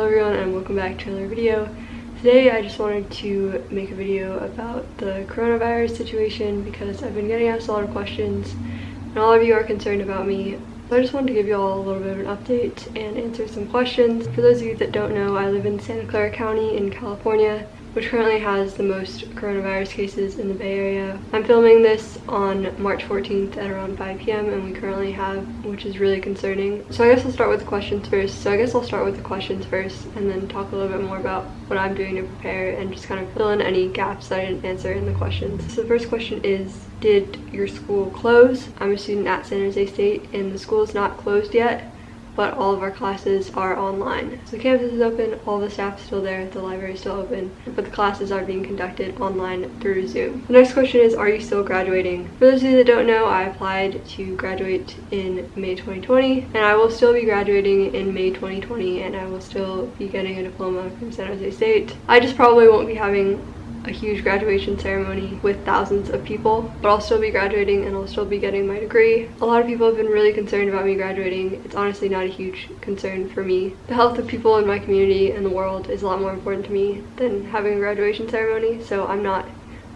Hello everyone and welcome back to another video. Today I just wanted to make a video about the coronavirus situation because I've been getting asked a lot of questions and all of you are concerned about me. So I just wanted to give you all a little bit of an update and answer some questions. For those of you that don't know, I live in Santa Clara County in California which currently has the most coronavirus cases in the Bay Area. I'm filming this on March 14th at around 5 p.m. and we currently have, which is really concerning. So I guess I'll start with the questions first. So I guess I'll start with the questions first and then talk a little bit more about what I'm doing to prepare and just kind of fill in any gaps that I didn't answer in the questions. So the first question is, did your school close? I'm a student at San Jose State and the school is not closed yet but all of our classes are online. So the campus is open, all the staff is still there, the library is still open, but the classes are being conducted online through Zoom. The next question is, are you still graduating? For those of you that don't know, I applied to graduate in May 2020, and I will still be graduating in May 2020, and I will still be getting a diploma from San Jose State. I just probably won't be having a huge graduation ceremony with thousands of people but I'll still be graduating and I'll still be getting my degree. A lot of people have been really concerned about me graduating. It's honestly not a huge concern for me. The health of people in my community and the world is a lot more important to me than having a graduation ceremony so I'm not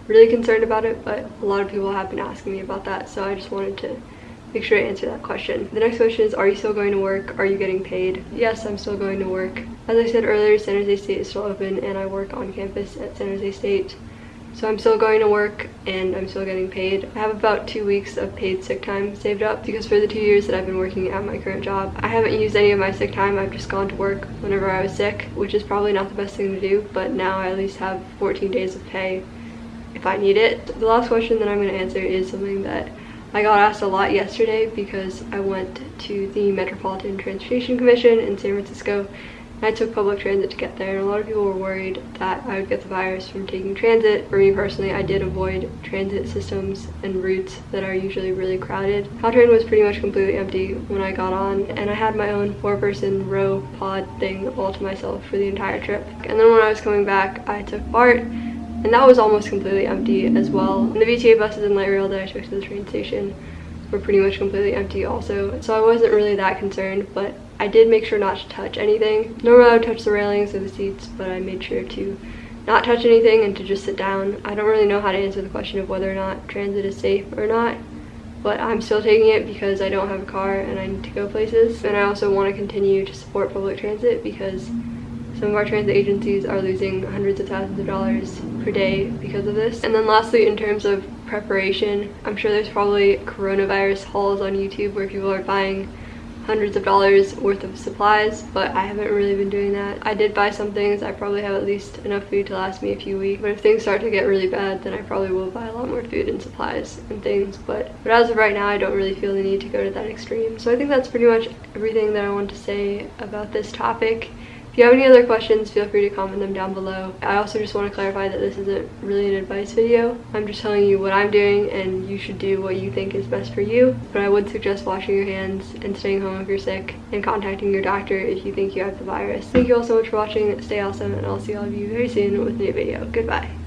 really concerned about it but a lot of people have been asking me about that so I just wanted to make sure to answer that question. The next question is, are you still going to work? Are you getting paid? Yes, I'm still going to work. As I said earlier, San Jose State is still open and I work on campus at San Jose State. So I'm still going to work and I'm still getting paid. I have about two weeks of paid sick time saved up because for the two years that I've been working at my current job, I haven't used any of my sick time. I've just gone to work whenever I was sick, which is probably not the best thing to do, but now I at least have 14 days of pay if I need it. The last question that I'm going to answer is something that I got asked a lot yesterday because I went to the Metropolitan Transportation Commission in San Francisco I took public transit to get there and a lot of people were worried that I would get the virus from taking transit. For me personally, I did avoid transit systems and routes that are usually really crowded. Caltrain was pretty much completely empty when I got on and I had my own four-person row pod thing all to myself for the entire trip. And then when I was coming back, I took BART and that was almost completely empty as well. And the VTA buses and light rail that I took to the train station were pretty much completely empty also. So I wasn't really that concerned, but I did make sure not to touch anything. Normally I would touch the railings or the seats, but I made sure to not touch anything and to just sit down. I don't really know how to answer the question of whether or not transit is safe or not, but I'm still taking it because I don't have a car and I need to go places. And I also want to continue to support public transit because some of our transit agencies are losing hundreds of thousands of dollars per day because of this. And then lastly, in terms of preparation, I'm sure there's probably coronavirus hauls on YouTube where people are buying hundreds of dollars worth of supplies but I haven't really been doing that. I did buy some things. I probably have at least enough food to last me a few weeks but if things start to get really bad then I probably will buy a lot more food and supplies and things but but as of right now I don't really feel the need to go to that extreme. So I think that's pretty much everything that I want to say about this topic. If you have any other questions, feel free to comment them down below. I also just want to clarify that this isn't really an advice video. I'm just telling you what I'm doing and you should do what you think is best for you. But I would suggest washing your hands and staying home if you're sick and contacting your doctor if you think you have the virus. Thank you all so much for watching. Stay awesome and I'll see all of you very soon with a new video. Goodbye.